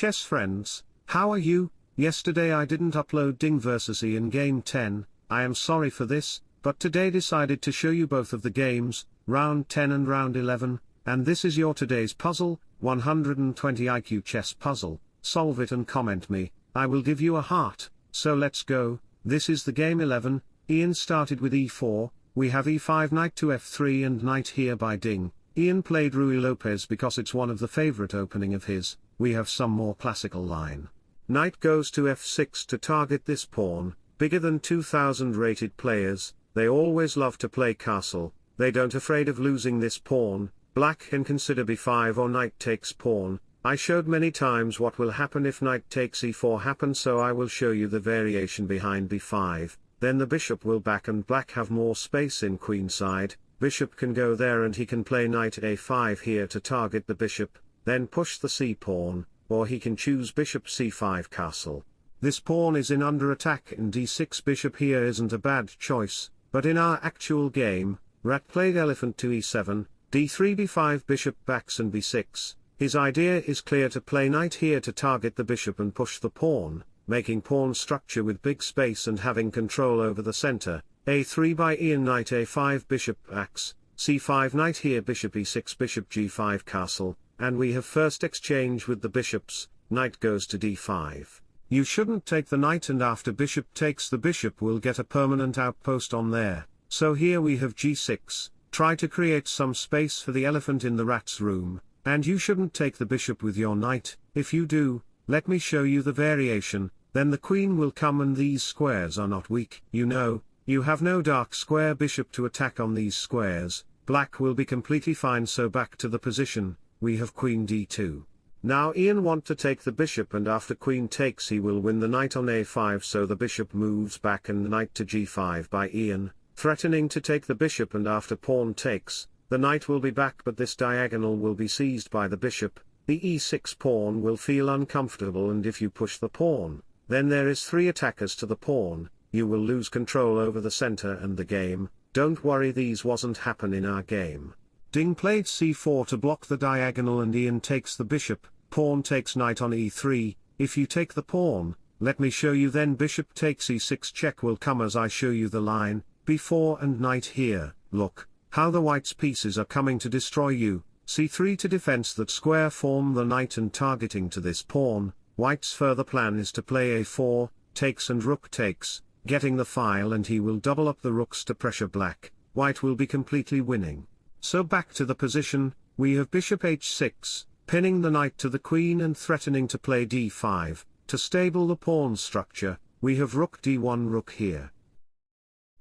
chess friends, how are you? Yesterday I didn't upload Ding vs Ian Game 10, I am sorry for this, but today decided to show you both of the games, round 10 and round 11, and this is your today's puzzle, 120 IQ chess puzzle, solve it and comment me, I will give you a heart, so let's go, this is the game 11, Ian started with e4, we have e5 knight to f3 and knight here by Ding, Ian played Ruy Lopez because it's one of the favorite opening of his, we have some more classical line. Knight goes to f6 to target this pawn, bigger than 2000 rated players, they always love to play castle, they don't afraid of losing this pawn, black can consider b5 or knight takes pawn, I showed many times what will happen if knight takes e4 happen so I will show you the variation behind b5, then the bishop will back and black have more space in queenside, bishop can go there and he can play knight a5 here to target the bishop, then push the c-pawn, or he can choose bishop c5 castle. This pawn is in under attack and d6 bishop here isn't a bad choice, but in our actual game, rat played elephant to e7, d3 b5 bishop backs and b6, his idea is clear to play knight here to target the bishop and push the pawn, making pawn structure with big space and having control over the center, a3 by Ian knight a5 bishop backs, c5 knight here bishop e6 bishop g5 castle, and we have first exchange with the bishops, knight goes to d5. You shouldn't take the knight and after bishop takes the bishop we'll get a permanent outpost on there, so here we have g6, try to create some space for the elephant in the rat's room, and you shouldn't take the bishop with your knight, if you do, let me show you the variation, then the queen will come and these squares are not weak, you know, you have no dark square bishop to attack on these squares, black will be completely fine so back to the position, we have queen d2. Now Ian want to take the bishop and after queen takes he will win the knight on a5 so the bishop moves back and knight to g5 by Ian, threatening to take the bishop and after pawn takes, the knight will be back but this diagonal will be seized by the bishop, the e6 pawn will feel uncomfortable and if you push the pawn, then there is three attackers to the pawn, you will lose control over the center and the game, don't worry these wasn't happen in our game. Ding played c4 to block the diagonal and Ian takes the bishop, pawn takes knight on e3, if you take the pawn, let me show you then bishop takes e6 check will come as I show you the line, b4 and knight here, look, how the white's pieces are coming to destroy you, c3 to defense that square form the knight and targeting to this pawn, white's further plan is to play a4, takes and rook takes, getting the file and he will double up the rooks to pressure black, white will be completely winning. So back to the position, we have bishop h6, pinning the knight to the queen and threatening to play d5, to stable the pawn structure, we have rook d1 rook here.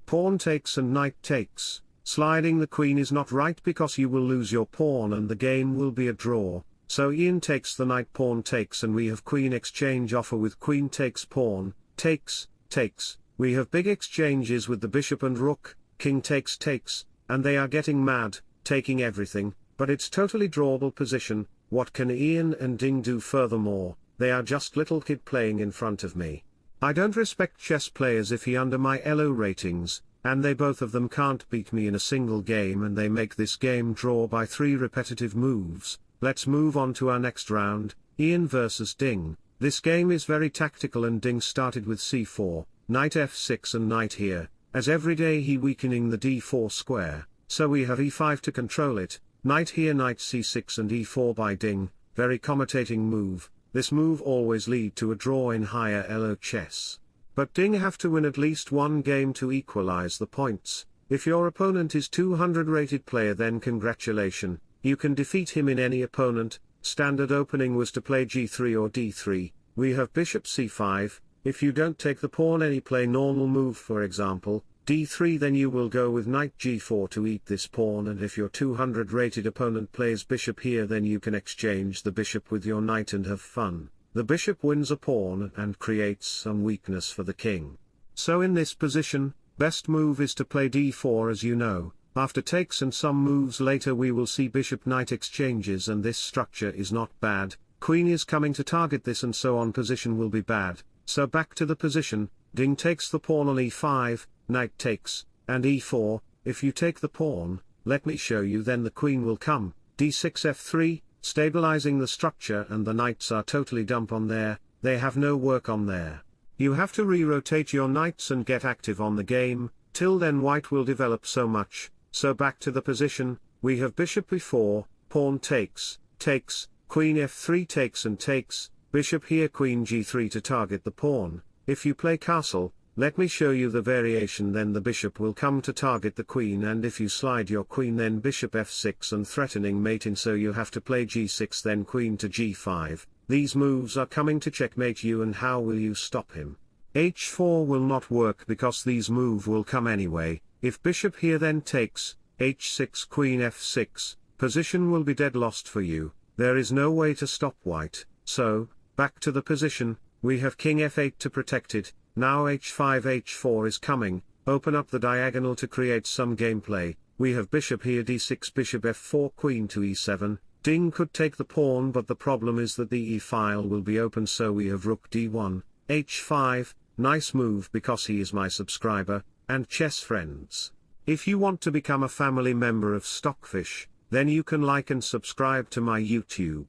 Pawn takes and knight takes, sliding the queen is not right because you will lose your pawn and the game will be a draw, so Ian takes the knight pawn takes and we have queen exchange offer with queen takes pawn, takes, takes, we have big exchanges with the bishop and rook, king takes takes, and they are getting mad, taking everything, but it's totally drawable position, what can Ian and Ding do furthermore, they are just little kid playing in front of me. I don't respect chess players if he under my ELO ratings, and they both of them can't beat me in a single game and they make this game draw by three repetitive moves, let's move on to our next round, Ian versus Ding, this game is very tactical and Ding started with c4, knight f6 and knight here, as every day he weakening the d4 square, so we have e5 to control it, knight here knight c6 and e4 by ding, very commentating move, this move always lead to a draw in higher elo chess. But ding have to win at least one game to equalize the points, if your opponent is 200 rated player then congratulation, you can defeat him in any opponent, standard opening was to play g3 or d3, we have bishop c5, if you don't take the pawn any play normal move for example, d3 then you will go with knight g4 to eat this pawn and if your 200 rated opponent plays bishop here then you can exchange the bishop with your knight and have fun. The bishop wins a pawn and creates some weakness for the king. So in this position, best move is to play d4 as you know, after takes and some moves later we will see bishop knight exchanges and this structure is not bad, queen is coming to target this and so on position will be bad, so back to the position, Ding takes the pawn on e5, knight takes, and e4, if you take the pawn, let me show you then the queen will come, d6 f3, stabilizing the structure and the knights are totally dump on there, they have no work on there. You have to re-rotate your knights and get active on the game, till then white will develop so much, so back to the position, we have bishop b4, pawn takes, takes, queen f3 takes and takes, bishop here queen g3 to target the pawn, if you play castle, let me show you the variation then the bishop will come to target the queen and if you slide your queen then bishop f6 and threatening mate. mating so you have to play g6 then queen to g5, these moves are coming to checkmate you and how will you stop him? h4 will not work because these move will come anyway, if bishop here then takes, h6 queen f6, position will be dead lost for you, there is no way to stop white, so, back to the position, we have king f8 to protect it, now h5 h4 is coming, open up the diagonal to create some gameplay, we have bishop here d6 bishop f4 queen to e7, ding could take the pawn but the problem is that the e file will be open so we have rook d1, h5, nice move because he is my subscriber, and chess friends. If you want to become a family member of Stockfish, then you can like and subscribe to my YouTube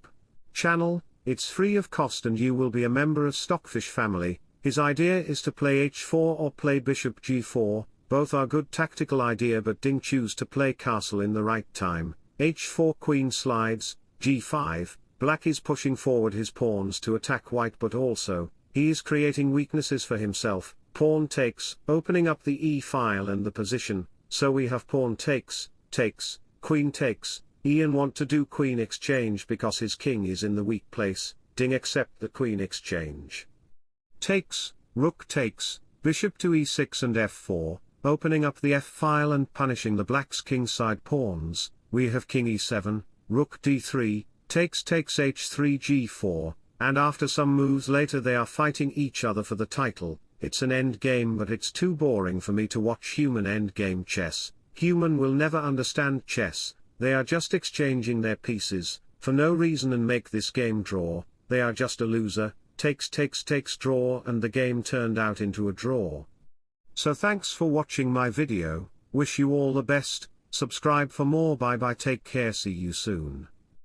channel, it's free of cost and you will be a member of Stockfish family, his idea is to play h4 or play bishop g4, both are good tactical idea but Ding choose to play castle in the right time, h4 queen slides, g5, black is pushing forward his pawns to attack white but also, he is creating weaknesses for himself, pawn takes, opening up the e-file and the position, so we have pawn takes, takes, queen takes, Ian want to do queen exchange because his king is in the weak place, Ding accept the queen exchange. Takes, rook takes, bishop to e6 and f4, opening up the f-file and punishing the black's kingside pawns, we have king e7, rook d3, takes takes h3 g4, and after some moves later they are fighting each other for the title, it's an endgame but it's too boring for me to watch human endgame chess, human will never understand chess, they are just exchanging their pieces, for no reason and make this game draw, they are just a loser, takes takes takes draw and the game turned out into a draw. So thanks for watching my video, wish you all the best, subscribe for more bye bye take care see you soon.